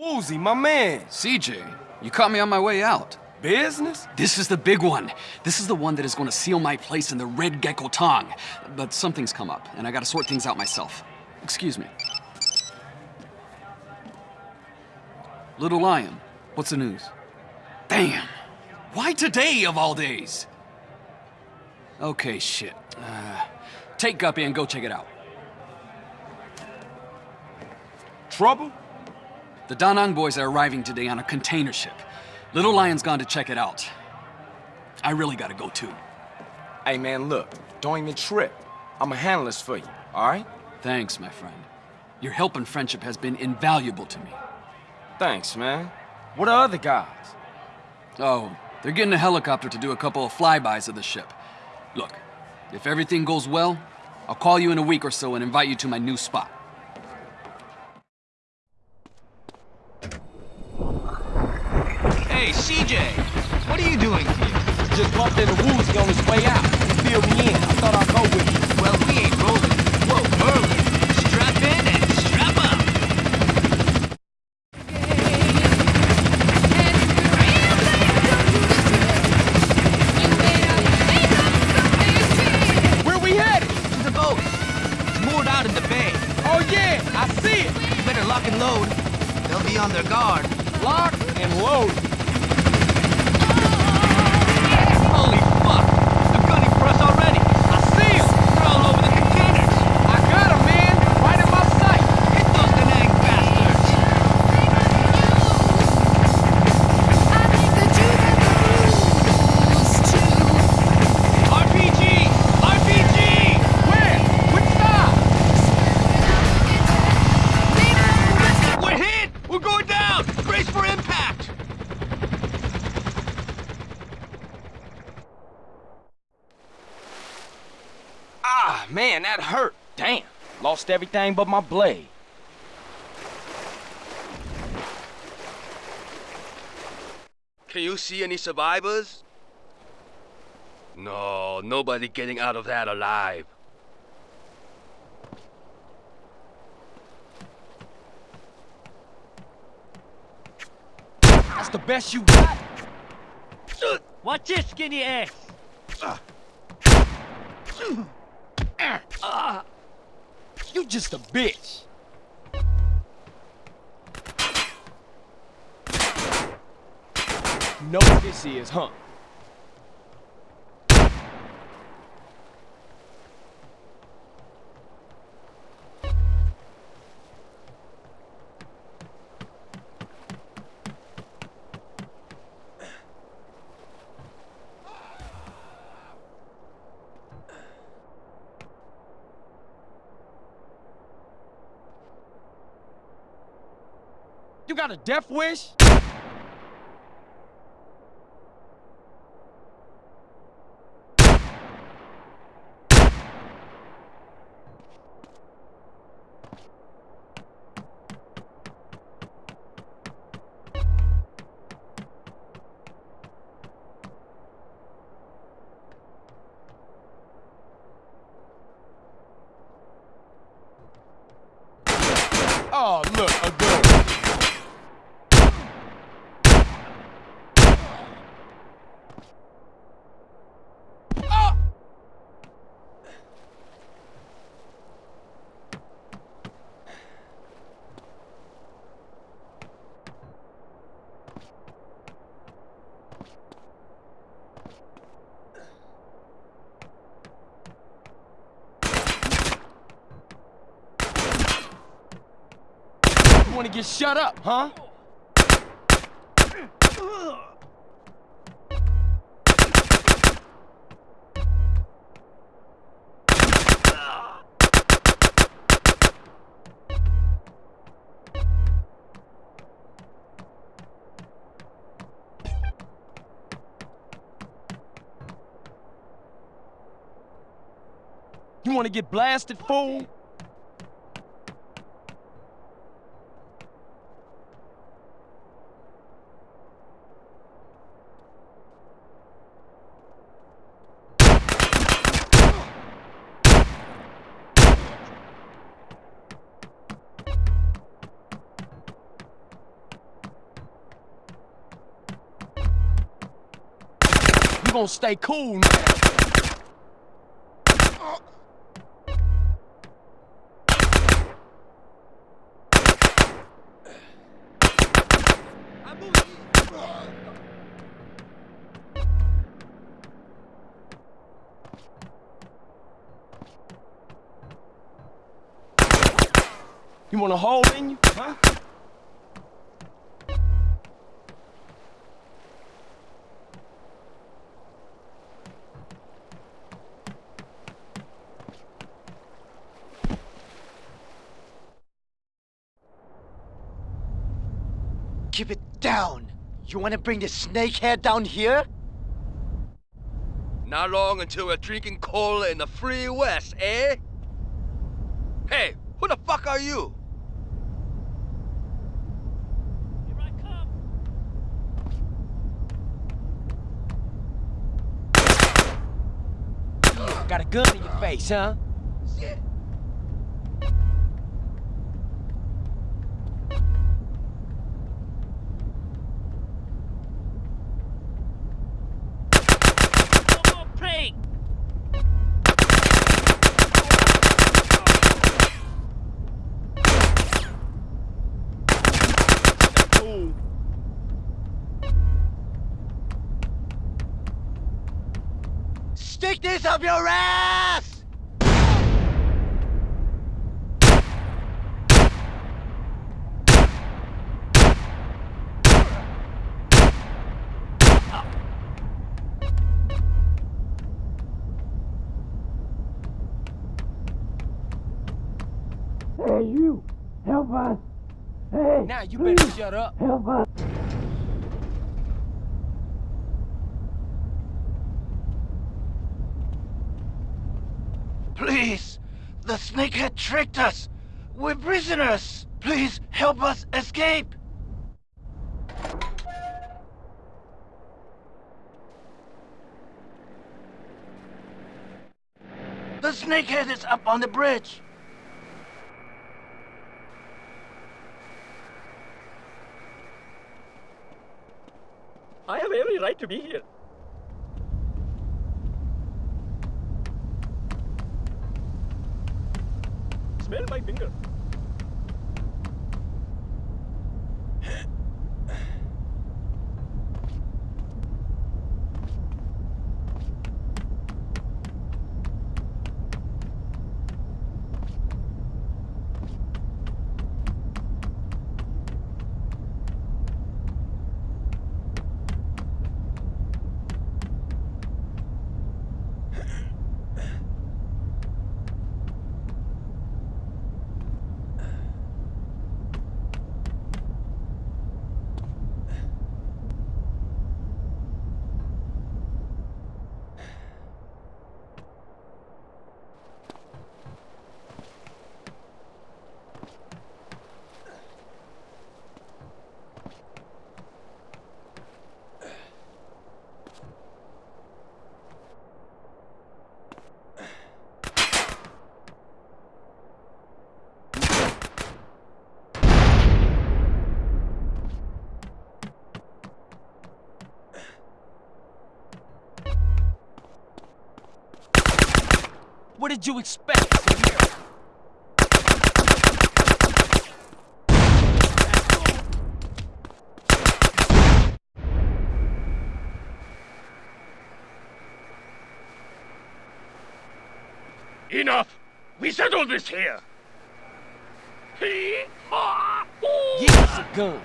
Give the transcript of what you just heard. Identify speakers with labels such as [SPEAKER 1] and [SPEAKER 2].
[SPEAKER 1] Woozie, my man.
[SPEAKER 2] CJ, you caught me on my way out.
[SPEAKER 1] Business?
[SPEAKER 2] This is the big one. This is the one that is going to seal my place in the Red Gecko Tong. But something's come up, and I gotta sort things out myself. Excuse me. Little Lion, what's the news? Damn! Why today, of all days? Okay, shit. Uh, take Guppy and go check it out.
[SPEAKER 1] Trouble?
[SPEAKER 2] The Da Nang boys are arriving today on a container ship. Little Lion's gone to check it out. I really gotta go too.
[SPEAKER 1] Hey, man, look. Don't even trip. I'ma handle this for you, all right?
[SPEAKER 2] Thanks, my friend. Your help and friendship has been invaluable to me.
[SPEAKER 1] Thanks, man. What are other guys?
[SPEAKER 2] Oh, they're getting a helicopter to do a couple of flybys of the ship. Look, if everything goes well, I'll call you in a week or so and invite you to my new spot.
[SPEAKER 3] Hey, CJ! What are you doing here?
[SPEAKER 1] Just bumped into Woozie on his way out. He filled me in. I thought I'd go with you.
[SPEAKER 3] Well, we ain't rolling. Whoa, early. Strap in and strap up.
[SPEAKER 1] Where we headed?
[SPEAKER 3] To the boat. It's moored out in the bay.
[SPEAKER 1] Oh, yeah, I see it.
[SPEAKER 3] You better lock and load. They'll be on their guard.
[SPEAKER 1] Lock and load. Ah, man, that hurt. Damn. Lost everything but my blade.
[SPEAKER 4] Can you see any survivors? No, nobody getting out of that alive.
[SPEAKER 1] That's the best you got?
[SPEAKER 3] Watch this, skinny ass! Ah.
[SPEAKER 1] You just a bitch. Know what this is, huh? Got a death wish? Oh, look, You wanna get shut up, huh? You wanna get blasted, fool? Gonna stay cool now. You want a hole in you, huh?
[SPEAKER 5] Down. You want to bring the snakehead down here?
[SPEAKER 3] Not long until we're drinking cola in the free west, eh? Hey, who the fuck are you? Here I come.
[SPEAKER 1] Got a gun in your face, huh? Cool.
[SPEAKER 5] Stick this up your ass! Hey, you! Help us! Hey!
[SPEAKER 1] Now you better shut up.
[SPEAKER 5] Please! The snakehead tricked us! We're prisoners! Please help us escape! The snakehead is up on the bridge!
[SPEAKER 6] I have every right to be here. Smell my finger.
[SPEAKER 1] Did you expect,
[SPEAKER 6] Enough! We settled this here!
[SPEAKER 1] Give us a gun.